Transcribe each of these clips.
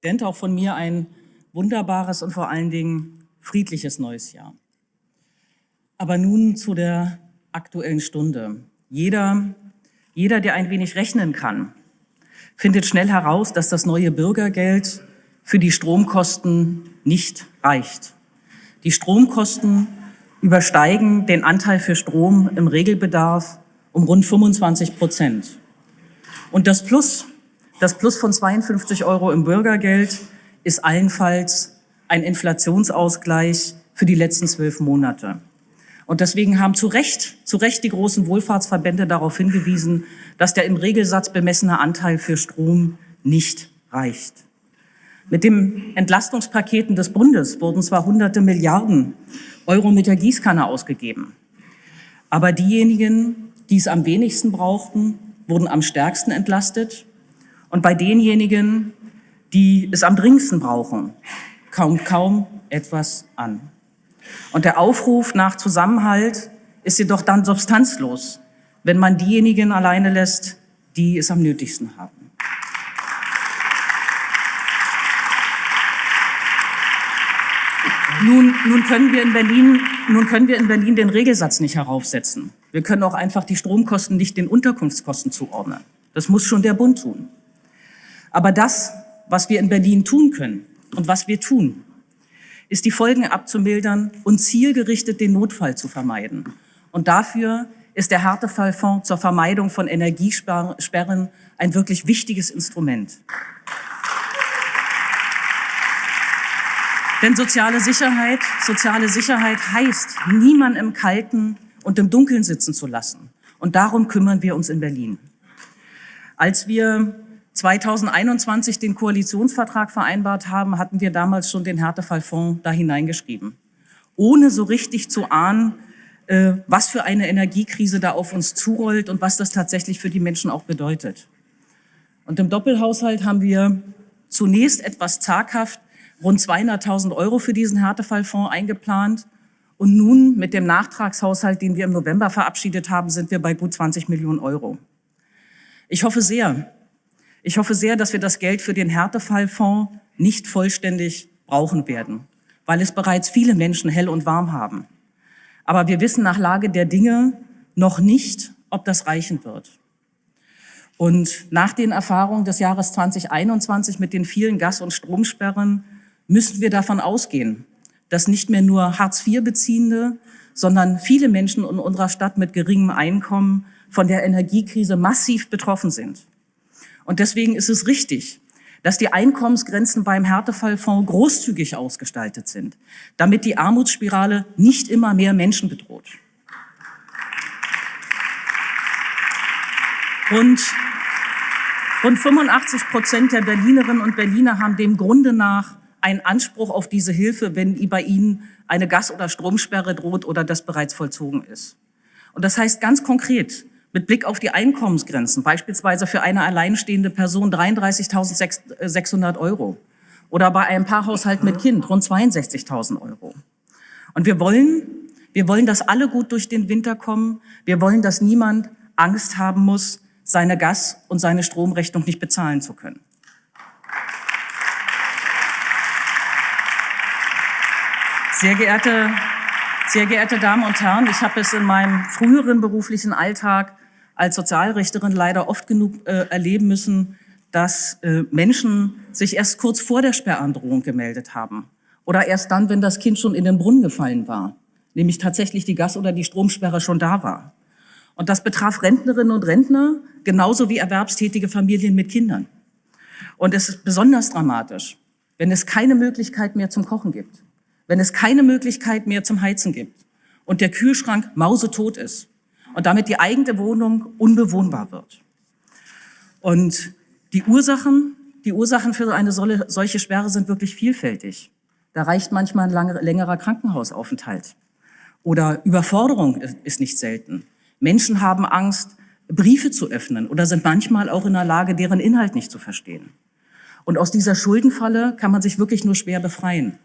Präsident, auch von mir ein wunderbares und vor allen Dingen friedliches neues Jahr. Aber nun zu der aktuellen Stunde. Jeder, jeder, der ein wenig rechnen kann, findet schnell heraus, dass das neue Bürgergeld für die Stromkosten nicht reicht. Die Stromkosten übersteigen den Anteil für Strom im Regelbedarf um rund 25 Prozent. Und das Plus das Plus von 52 Euro im Bürgergeld ist allenfalls ein Inflationsausgleich für die letzten zwölf Monate. Und deswegen haben zu Recht, zu Recht die großen Wohlfahrtsverbände darauf hingewiesen, dass der im Regelsatz bemessene Anteil für Strom nicht reicht. Mit den Entlastungspaketen des Bundes wurden zwar hunderte Milliarden Euro mit der Gießkanne ausgegeben, aber diejenigen, die es am wenigsten brauchten, wurden am stärksten entlastet und bei denjenigen, die es am dringendsten brauchen, kommt kaum etwas an. Und der Aufruf nach Zusammenhalt ist jedoch dann substanzlos, wenn man diejenigen alleine lässt, die es am nötigsten haben. Nun, nun, können wir in Berlin, nun können wir in Berlin den Regelsatz nicht heraufsetzen. Wir können auch einfach die Stromkosten nicht den Unterkunftskosten zuordnen. Das muss schon der Bund tun. Aber das, was wir in Berlin tun können und was wir tun, ist die Folgen abzumildern und zielgerichtet den Notfall zu vermeiden. Und dafür ist der Härtefallfonds zur Vermeidung von Energiesperren ein wirklich wichtiges Instrument. Denn soziale Sicherheit, soziale Sicherheit heißt, niemand im Kalten und im Dunkeln sitzen zu lassen. Und darum kümmern wir uns in Berlin. Als wir 2021 den Koalitionsvertrag vereinbart haben, hatten wir damals schon den Härtefallfonds da hineingeschrieben. Ohne so richtig zu ahnen, äh, was für eine Energiekrise da auf uns zurollt und was das tatsächlich für die Menschen auch bedeutet. Und im Doppelhaushalt haben wir zunächst etwas zaghaft rund 200.000 Euro für diesen Härtefallfonds eingeplant. Und nun mit dem Nachtragshaushalt, den wir im November verabschiedet haben, sind wir bei gut 20 Millionen Euro. Ich hoffe sehr, ich hoffe sehr, dass wir das Geld für den Härtefallfonds nicht vollständig brauchen werden, weil es bereits viele Menschen hell und warm haben. Aber wir wissen nach Lage der Dinge noch nicht, ob das reichen wird. Und nach den Erfahrungen des Jahres 2021 mit den vielen Gas- und Stromsperren müssen wir davon ausgehen, dass nicht mehr nur Hartz-IV-Beziehende, sondern viele Menschen in unserer Stadt mit geringem Einkommen von der Energiekrise massiv betroffen sind. Und deswegen ist es richtig, dass die Einkommensgrenzen beim Härtefallfonds großzügig ausgestaltet sind, damit die Armutsspirale nicht immer mehr Menschen bedroht. Und rund 85 Prozent der Berlinerinnen und Berliner haben dem Grunde nach einen Anspruch auf diese Hilfe, wenn bei ihnen eine Gas- oder Stromsperre droht oder das bereits vollzogen ist. Und das heißt ganz konkret, mit Blick auf die Einkommensgrenzen, beispielsweise für eine alleinstehende Person 33.600 Euro oder bei einem Paarhaushalt mit Kind rund 62.000 Euro. Und wir wollen, wir wollen, dass alle gut durch den Winter kommen. Wir wollen, dass niemand Angst haben muss, seine Gas- und seine Stromrechnung nicht bezahlen zu können. Sehr geehrte, sehr geehrte Damen und Herren, ich habe es in meinem früheren beruflichen Alltag als Sozialrichterin leider oft genug äh, erleben müssen, dass äh, Menschen sich erst kurz vor der Sperrandrohung gemeldet haben oder erst dann, wenn das Kind schon in den Brunnen gefallen war, nämlich tatsächlich die Gas- oder die Stromsperre schon da war. Und das betraf Rentnerinnen und Rentner genauso wie erwerbstätige Familien mit Kindern. Und es ist besonders dramatisch, wenn es keine Möglichkeit mehr zum Kochen gibt, wenn es keine Möglichkeit mehr zum Heizen gibt und der Kühlschrank mausetot ist und damit die eigene Wohnung unbewohnbar wird. Und die Ursachen, die Ursachen für eine solche Sperre sind wirklich vielfältig. Da reicht manchmal ein langer, längerer Krankenhausaufenthalt. Oder Überforderung ist nicht selten. Menschen haben Angst, Briefe zu öffnen oder sind manchmal auch in der Lage, deren Inhalt nicht zu verstehen. Und aus dieser Schuldenfalle kann man sich wirklich nur schwer befreien,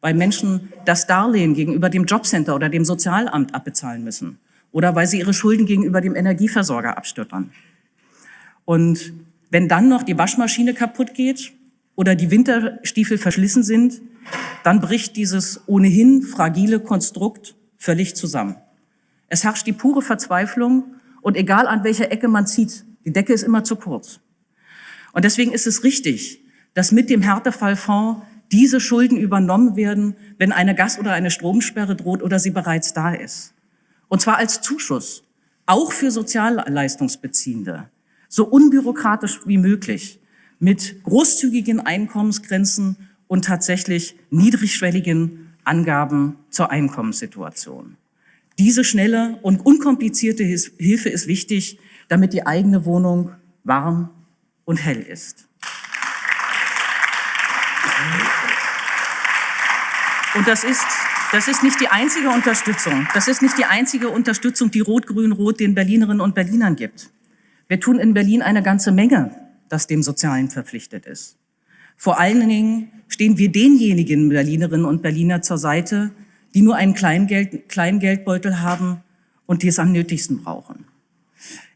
weil Menschen das Darlehen gegenüber dem Jobcenter oder dem Sozialamt abbezahlen müssen oder weil sie ihre Schulden gegenüber dem Energieversorger abstottern. Und wenn dann noch die Waschmaschine kaputt geht oder die Winterstiefel verschlissen sind, dann bricht dieses ohnehin fragile Konstrukt völlig zusammen. Es herrscht die pure Verzweiflung und egal an welcher Ecke man zieht, die Decke ist immer zu kurz. Und deswegen ist es richtig, dass mit dem Härtefallfonds diese Schulden übernommen werden, wenn eine Gas- oder eine Stromsperre droht oder sie bereits da ist. Und zwar als Zuschuss, auch für Sozialleistungsbeziehende, so unbürokratisch wie möglich, mit großzügigen Einkommensgrenzen und tatsächlich niedrigschwelligen Angaben zur Einkommenssituation. Diese schnelle und unkomplizierte Hilfe ist wichtig, damit die eigene Wohnung warm und hell ist. Und das ist, das ist nicht die einzige Unterstützung. Das ist nicht die einzige Unterstützung, die Rot-Grün-Rot den Berlinerinnen und Berlinern gibt. Wir tun in Berlin eine ganze Menge, das dem Sozialen verpflichtet ist. Vor allen Dingen stehen wir denjenigen Berlinerinnen und Berliner zur Seite, die nur einen kleinen, Geld, haben und die es am nötigsten brauchen.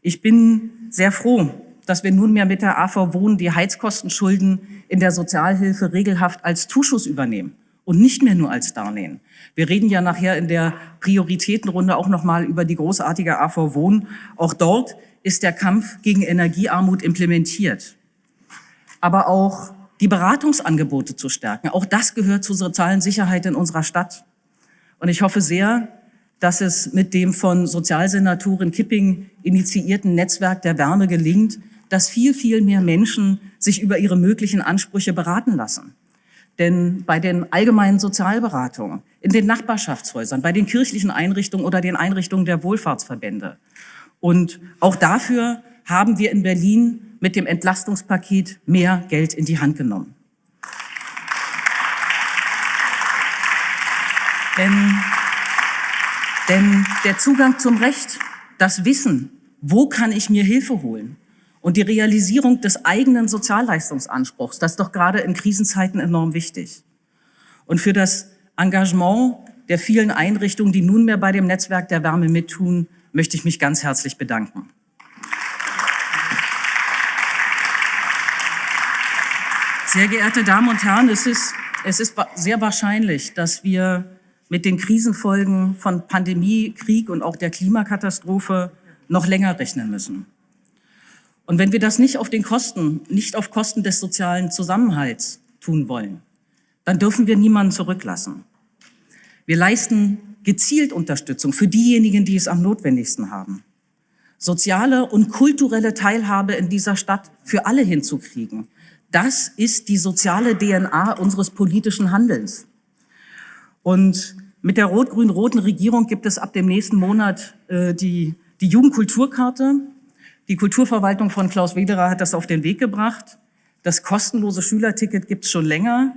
Ich bin sehr froh, dass wir nunmehr mit der AV Wohnen die Heizkostenschulden in der Sozialhilfe regelhaft als Zuschuss übernehmen und nicht mehr nur als Darlehen. Wir reden ja nachher in der Prioritätenrunde auch noch mal über die großartige AV Wohnen. Auch dort ist der Kampf gegen Energiearmut implementiert. Aber auch die Beratungsangebote zu stärken, auch das gehört zur sozialen Sicherheit in unserer Stadt. Und ich hoffe sehr, dass es mit dem von Sozialsenatorin Kipping initiierten Netzwerk der Wärme gelingt, dass viel, viel mehr Menschen sich über ihre möglichen Ansprüche beraten lassen. Denn bei den allgemeinen Sozialberatungen, in den Nachbarschaftshäusern, bei den kirchlichen Einrichtungen oder den Einrichtungen der Wohlfahrtsverbände. Und auch dafür haben wir in Berlin mit dem Entlastungspaket mehr Geld in die Hand genommen. Denn, denn der Zugang zum Recht, das Wissen, wo kann ich mir Hilfe holen, und die Realisierung des eigenen Sozialleistungsanspruchs, das ist doch gerade in Krisenzeiten enorm wichtig. Und für das Engagement der vielen Einrichtungen, die nunmehr bei dem Netzwerk der Wärme mittun, möchte ich mich ganz herzlich bedanken. Sehr geehrte Damen und Herren, es ist, es ist sehr wahrscheinlich, dass wir mit den Krisenfolgen von Pandemie, Krieg und auch der Klimakatastrophe noch länger rechnen müssen. Und wenn wir das nicht auf den Kosten, nicht auf Kosten des sozialen Zusammenhalts tun wollen, dann dürfen wir niemanden zurücklassen. Wir leisten gezielt Unterstützung für diejenigen, die es am notwendigsten haben. Soziale und kulturelle Teilhabe in dieser Stadt für alle hinzukriegen, das ist die soziale DNA unseres politischen Handelns. Und mit der rot-grün-roten Regierung gibt es ab dem nächsten Monat äh, die, die Jugendkulturkarte, die Kulturverwaltung von Klaus Wederer hat das auf den Weg gebracht. Das kostenlose Schülerticket gibt es schon länger.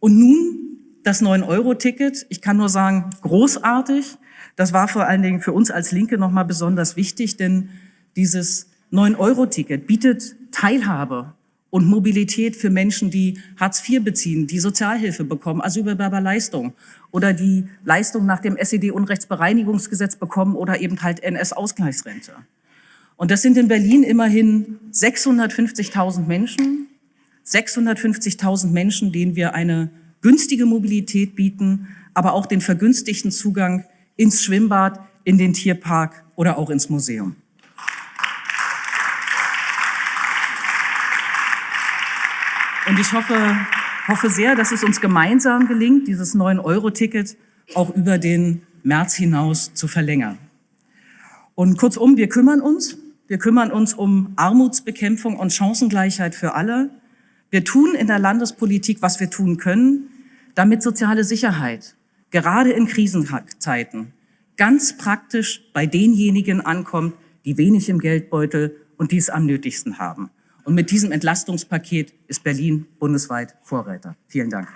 Und nun das 9-Euro-Ticket. Ich kann nur sagen, großartig. Das war vor allen Dingen für uns als Linke nochmal besonders wichtig, denn dieses 9-Euro-Ticket bietet Teilhabe und Mobilität für Menschen, die Hartz IV beziehen, die Sozialhilfe bekommen, Asylbewerberleistung oder die Leistung nach dem SED-Unrechtsbereinigungsgesetz bekommen oder eben halt NS-Ausgleichsrente. Und das sind in Berlin immerhin 650.000 Menschen, 650.000 Menschen, denen wir eine günstige Mobilität bieten, aber auch den vergünstigten Zugang ins Schwimmbad, in den Tierpark oder auch ins Museum. Und ich hoffe, hoffe sehr, dass es uns gemeinsam gelingt, dieses 9-Euro-Ticket auch über den März hinaus zu verlängern. Und kurzum, wir kümmern uns wir kümmern uns um Armutsbekämpfung und Chancengleichheit für alle. Wir tun in der Landespolitik, was wir tun können, damit soziale Sicherheit, gerade in Krisenzeiten, ganz praktisch bei denjenigen ankommt, die wenig im Geldbeutel und die es am nötigsten haben. Und mit diesem Entlastungspaket ist Berlin bundesweit Vorreiter. Vielen Dank.